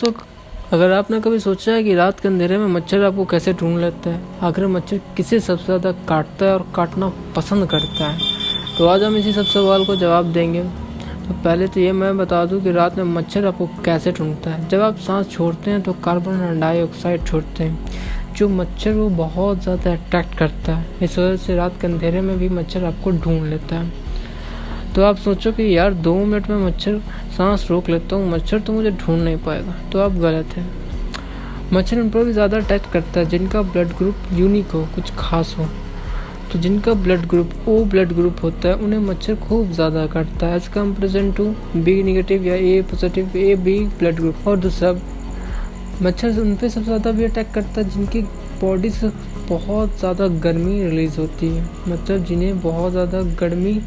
तो अगर आपने कभी सोचा है कि रात के अंधेरे में मच्छर आपको कैसे ढूंढ लेता है, आखिर मच्छर किसे सबसे ज़्यादा काटता है और काटना पसंद करता है? तो आज हम इसी सब सवाल को जवाब देंगे। तो पहले तो ये मैं बता दूँ कि रात में मच्छर आपको कैसे ढूंढता है। जब आप सांस छोड़ते हैं तो कार्बन डाइऑक्साइड छोड़ते हैं, जो मच्छर वो बहुत ज़्यादा अट्रैक्ट करता है। इस वजह से रात के अंधेरे में भी मच्छर आपको ढूंढ लेता है। तो आप सोचो कि यार दो मिनट में मच्छर सांस रोक लेता हूँ, मच्छर तो मुझे ढूंढ नहीं पाएगा। तो आप गलत हैं। मच्छर उन पर भी ज़्यादा अटैक करता है, जिनका ब्लड ग्रुप यूनिक हो, कुछ खास हो। तो जिनका blood group O blood group होता है, उन्हें मच्छर खूब ज़्यादा काटता है। As comparison to B negative या A positive A B blood group और दूसरा मच्छर उन पर सबसे ज़्यादा भी अटैक करता है, जिनकी बॉडी से बहुत ज़्यादा गर्मी रिलीज़ होती है। मतलब जिन्हें बहुत ज़्यादा गर्मी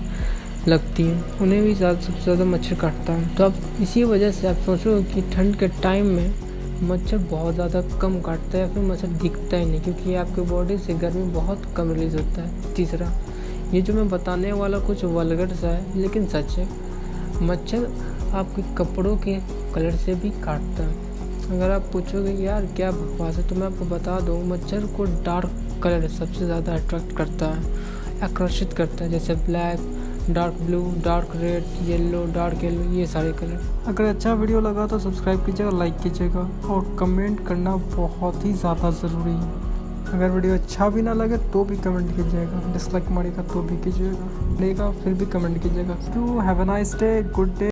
लगती हैं। उन्हें भी ज़्यादा, सबसे ज़्यादा मच्छर काटता है। तो अब इसी वजह से आप सोचो कि ठंड के टाइम में मच्छर बहुत ज़्यादा कम काटता है या फिर मच्छर दिखता ही नहीं, क्योंकि आपके बॉडी से गर्मी बहुत कम रिलीज़ होता है। तीसरा, ये जो मैं बताने वाला कुछ वलगर सा है, लेकिन सच है, मच्छर आपके कपड़ों के कलर से भी काटता है। अगर आप पूछोगे, यार, क्या बकवास है? तो मैं आपको बता दूँ, मच्छर को डार्क कलर सबसे ज़्यादा अट्रैक्ट करता है, आकर्षित करता है, जैसे black dark blue, dark red, yellow, dark yellow, ये सारे कलर। अगर अच्छा वीडियो लगा तो सब्सक्राइब कीजिएगा लाइक कीजिएगा। और कमेंट करना बहुत ही ज़्यादा ज़रूरी है। अगर वीडियो अच्छा भी ना लगे तो भी कमेंट कीजिएगा। डिसलाइक मारेगा तो भी कीजिएगा। लेगा, फिर भी कमेंट कीजिएगा। To have a nice day good day